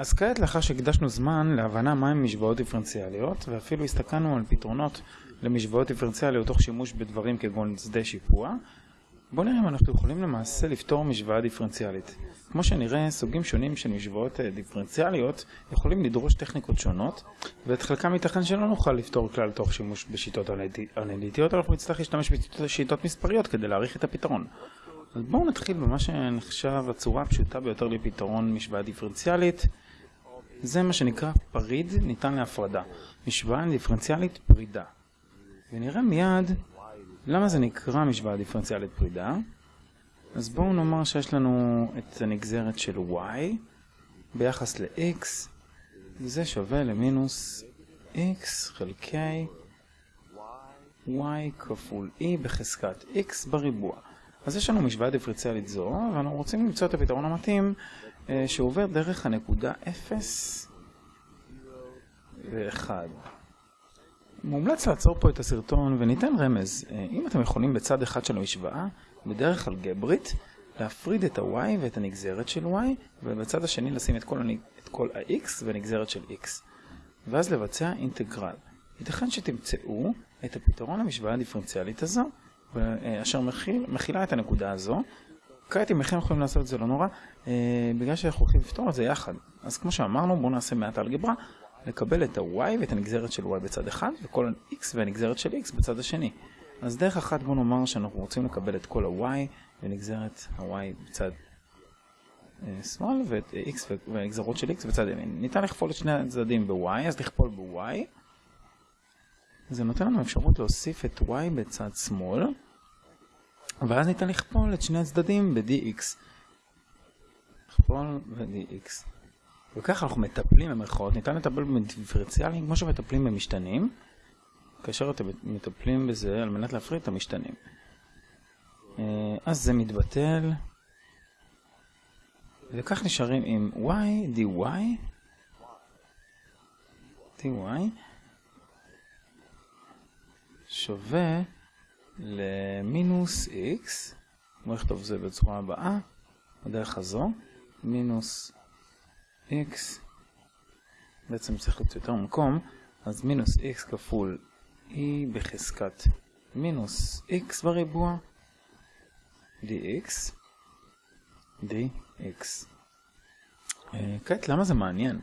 אז כעת לאחר שהקדשנו זמן להבנה מהם משוואות דיפרנציאליות ואפילו הסתכלנו על פתרונות למשוואות דיפרנציאליות תוך שימוש בדברים כגון שדה שיפוע בואו נראה אם אנחנו יכולים למעשה לפתור משוואה דיפרנציאלית. כמו שנראה, סוגים שונים של משוואות אה, דיפרנציאליות יכולים לדרוש טכניקות שונות ואת חלקם ייתכן שלא נוכל לפתור כלל תוך שימוש בשיטות אנליטיות, אנחנו נצטרך להשתמש בשיטות מספריות כדי להעריך את הפתרון. אז בואו נתחיל במה שנחשב הצורה הפשוטה ביותר לפתרון משוואה דיפרנציאלית זה מה שנקרא פריד ניתן להפרדה, משוואה דיפרנציאלית פרידה. ונראה מיד למה זה נקרא משוואה דיפרנציאלית פרידה. אז בואו נאמר שיש לנו את הנגזרת של y ביחס ל-x, וזה שווה למינוס x חלקי y כפול e בחזקת x בריבוע. אז יש לנו משוואה דיפרנציאלית זו, ואנחנו רוצים למצוא את הפתרון המתאים אה, שעובר דרך הנקודה 0 ו-1. מומלץ לעצור פה את הסרטון וניתן רמז. אה, אם אתם יכולים בצד אחד של המשוואה, בדרך אלגברית, להפריד את ה-y ואת הנגזרת של y, ובצד השני לשים את כל, את כל ה-x ונגזרת של x. ואז לבצע אינטגרל. ייתכן שתמצאו את הפתרון למשוואה הדיפרנציאלית הזו, אשר מכיל, מכילה את הנקודה הזו, כעת אם לכם יכולים לעשות את זה לא נורא, אה, בגלל שאנחנו הולכים לפתור את זה יחד. אז כמו שאמרנו, בואו נעשה מעט אלגברה, לקבל את ה-y ואת הנגזרת של y בצד אחד, וכל ה-x והנגזרת של x בצד השני. אז דרך אחת בואו נאמר שאנחנו רוצים לקבל את כל ה-y ונגזרת ה-y בצד אה, שמאל, ואת x והנגזרות של x בצד ימין. ניתן לכפול את שני הצדדים ב-y, אז לכפול ב-y. זה נותן לנו אפשרות להוסיף את y בצד שמאל. ואז ניתן לכפול את שני הצדדים ב-dx. לכפול ב-dx. וככה אנחנו מטפלים במרכאות, ניתן לטפל בדיפרנציאלים כמו שמטפלים במשתנים, כאשר אתם מטפלים בזה על מנת להפריד את המשתנים. אה, אז זה מתבטל, וכך נשארים עם y dy, dy שווה למינוס x, בואו נכתוב זה בצורה הבאה, בדרך הזו, מינוס x, בעצם צריך להיות יותר מקום, אז מינוס x כפול e בחזקת מינוס x בריבוע, dx, dx. אה, כעת, למה זה מעניין?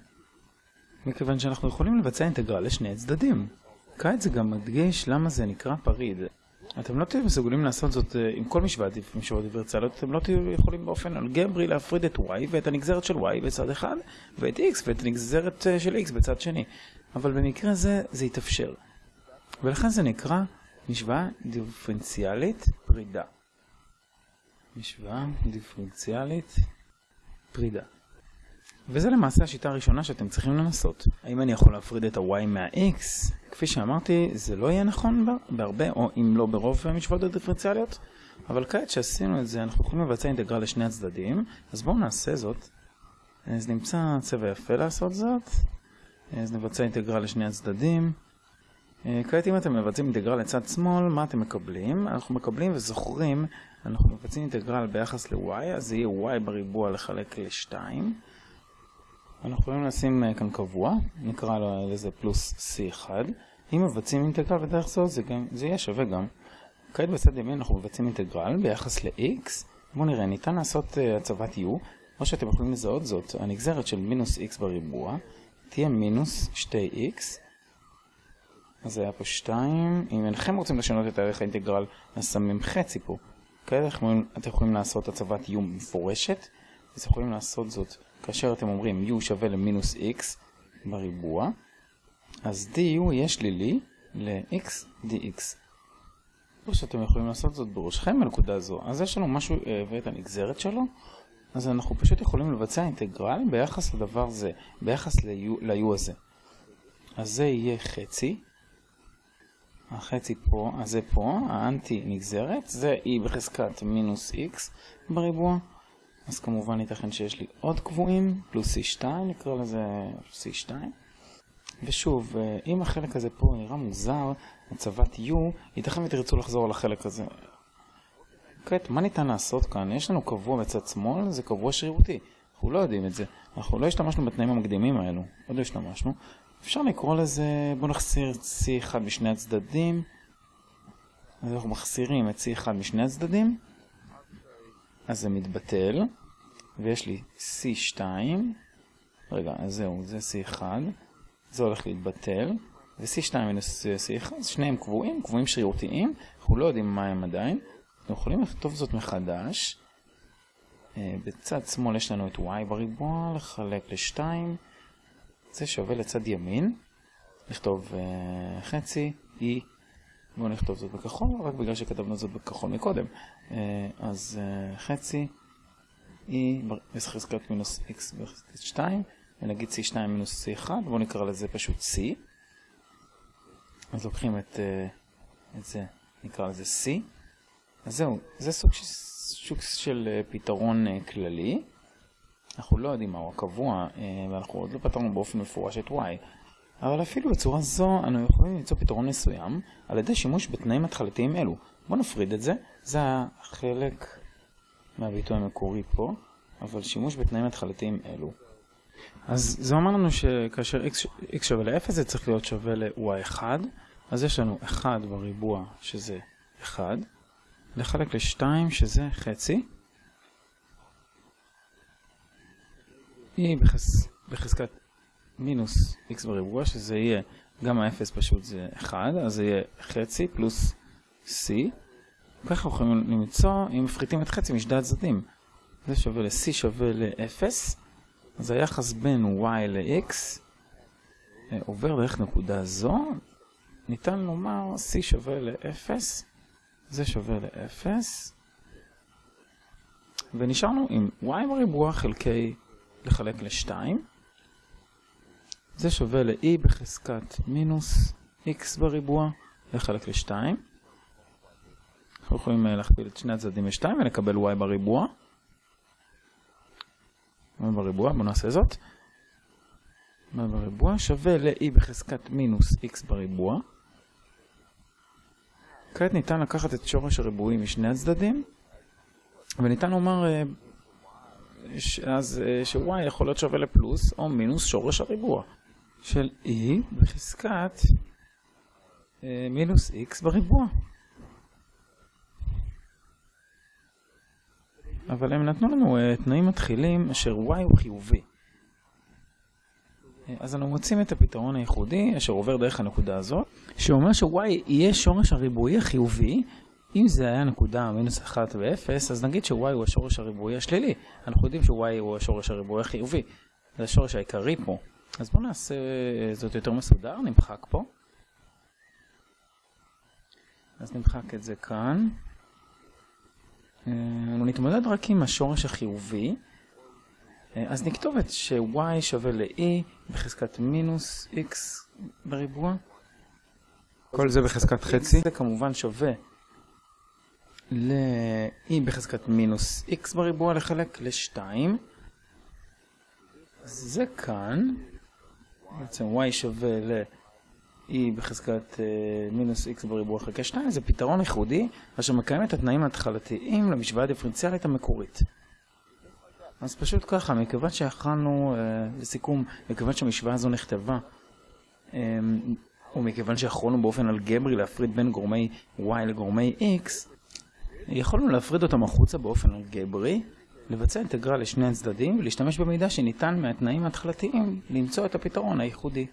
מכיוון שאנחנו יכולים לבצע אינטגרל לשני הצדדים. כעת זה גם מדגיש למה זה נקרא פריד. אתם לא תהיו מסוגלים לעשות זאת אה, עם כל משוואה משוואות דיפרנציאליות, אתם לא תהיו יכולים באופן אלגברי להפריד את y ואת הנגזרת של y בצד אחד, ואת x ואת הנגזרת אה, של x בצד שני. אבל במקרה זה, זה יתאפשר. ולכן זה נקרא משוואה דיפרנציאלית פרידה. משוואה דיפרנציאלית פרידה. וזה למעשה השיטה הראשונה שאתם צריכים לנסות. האם אני יכול להפריד את ה-y מה-x? כפי שאמרתי, זה לא יהיה נכון בה, בהרבה, או אם לא ברוב המשוואות הדיפרנציאליות, אבל כעת שעשינו את זה, אנחנו יכולים לבצע אינטגרל לשני הצדדים, אז בואו נעשה זאת. אז נמצא צבע יפה לעשות זאת. אז נבצע אינטגרל לשני הצדדים. כעת אם אתם מבצעים אינטגרל לצד שמאל, מה אתם מקבלים? אנחנו מקבלים וזוכרים, אנחנו מבצעים אינטגרל ביחס ל-y, אז זה יהיה y בריבוע לחלק ל-2. אנחנו יכולים לשים אה, כאן קבוע, נקרא לו לזה פלוס C1. אם מבצעים אינטגרל בדרך זאת, זה, גם, זה יהיה שווה גם. כעת בצד ימין אנחנו מבצעים אינטגרל ביחס ל-x. בואו נראה, ניתן לעשות uh, הצבת u, או שאתם יכולים לזהות זאת, הנגזרת של מינוס x בריבוע תהיה מינוס 2x. אז זה היה פה 2. אם אינכם רוצים לשנות את הערך האינטגרל, אז שמים חצי פה. כעת אתם יכולים לעשות הצבת u מפורשת, אז יכולים לעשות זאת כאשר אתם אומרים u שווה למינוס x בריבוע, אז du יהיה שלילי ל-x dx. או שאתם יכולים לעשות זאת בראשכם בנקודה הזו. אז יש לנו משהו אה, ואת הנגזרת שלו, אז אנחנו פשוט יכולים לבצע אינטגרל ביחס לדבר זה, ביחס ל-u הזה. אז זה יהיה חצי, החצי פה, אז זה פה, האנטי נגזרת, זה e בחזקת מינוס x בריבוע. אז כמובן ייתכן שיש לי עוד קבועים, פלוס C2, נקרא לזה C2. ושוב, אה, אם החלק הזה פה נראה מוזר, הצבת U, ייתכן ותרצו לחזור על החלק הזה. כעת, מה ניתן לעשות כאן? יש לנו קבוע בצד שמאל, זה קבוע שרירותי. אנחנו לא יודעים את זה. אנחנו לא השתמשנו בתנאים המקדימים האלו, עוד לא השתמשנו. אפשר לקרוא לזה, בואו נחסיר את C1 משני הצדדים. אז אנחנו מחסירים את C1 משני הצדדים, אז זה מתבטל, ויש לי C2, רגע, אז זהו, זה C1, זה הולך להתבטל, ו-C2 מינוס C1, שניהם קבועים, קבועים שרירותיים, אנחנו לא יודעים מה הם עדיין, אנחנו יכולים לכתוב זאת מחדש. אה, בצד שמאל יש לנו את y בריבוע, לחלק ל-2, זה שווה לצד ימין, לכתוב uh, חצי, e, בואו נכתוב זאת בכחול, רק בגלל שכתבנו זאת בכחול מקודם. Uh, אז uh, חצי, e בחזקת מינוס x בחזקת 2, ונגיד c2 מינוס c1, בואו נקרא לזה פשוט c. אז לוקחים את, uh, את זה, נקרא לזה c. אז זהו, זה סוג, סוג של פתרון כללי. אנחנו לא יודעים מהו הקבוע, ואנחנו עוד לא פתרנו באופן מפורש את y. אבל אפילו בצורה זו אנו יכולים למצוא פתרון מסוים על ידי שימוש בתנאים התחלתיים אלו. בואו נפריד את זה, זה החלק מהביטוי המקורי פה, אבל שימוש בתנאים התחלתיים אלו. אז זה אומר לנו שכאשר x, שווה ל-0 זה צריך להיות שווה ל-y1, אז יש לנו 1 בריבוע שזה 1, לחלק ל-2 שזה חצי, היא בחז... בחזקת מינוס x בריבוע, שזה יהיה, גם ה-0 פשוט זה 1, אז זה יהיה חצי פלוס c. ככה יכולים למצוא, אם מפחיתים את חצי משדי הצדדים. זה שווה ל-c שווה ל-0, אז היחס בין y ל-x אה, עובר דרך נקודה זו, ניתן לומר c שווה ל-0, זה שווה ל-0, ונשארנו עם y בריבוע חלקי לחלק ל-2. זה שווה ל-e בחזקת מינוס x בריבוע לחלק ל-2. אנחנו יכולים אה, להכפיל את שני הצדדים ל-2 ולקבל y בריבוע. y בריבוע, בואו נעשה זאת. y בריבוע שווה ל-e בחזקת מינוס x בריבוע. כעת ניתן לקחת את שורש הריבועים משני הצדדים, וניתן לומר אה, אז אה, ש-y יכול להיות שווה לפלוס או מינוס שורש הריבוע. של e בחזקת אה, מינוס x בריבוע. אבל הם נתנו לנו uh, תנאים מתחילים אשר y הוא חיובי. Uh, אז אנו מוצאים את הפתרון הייחודי אשר עובר דרך הנקודה הזאת, שאומר ש-y יהיה שורש הריבועי החיובי. אם זה היה נקודה מינוס 1 ו-0, אז נגיד ש-y הוא השורש הריבועי השלילי. אנחנו יודעים ש-y הוא השורש הריבועי החיובי. זה השורש העיקרי פה. אז בואו נעשה זאת יותר מסודר, נמחק פה. אז נמחק את זה כאן. אנחנו אה, נתמודד רק עם השורש החיובי. אה, אז נכתוב את ש-y שווה ל-e בחזקת מינוס x בריבוע. כל זה בחזקת חצי. זה כמובן שווה ל-e בחזקת מינוס x בריבוע לחלק ל-2. זה כאן. בעצם y שווה ל-e בחזקת uh, מינוס x בריבוע חלקי 2, זה פתרון ייחודי אשר מקיים את התנאים ההתחלתיים למשוואה הדיפרנציאלית המקורית. אז פשוט ככה, מכיוון שיכלנו, uh, לסיכום, מכיוון שהמשוואה הזו נכתבה, um, או מכיוון שיכולנו באופן אלגברי להפריד בין גורמי y לגורמי x, יכולנו להפריד אותם החוצה באופן אלגברי, לבצע אינטגרל לשני הצדדים ולהשתמש במידע שניתן מהתנאים ההתחלתיים למצוא את הפתרון הייחודי.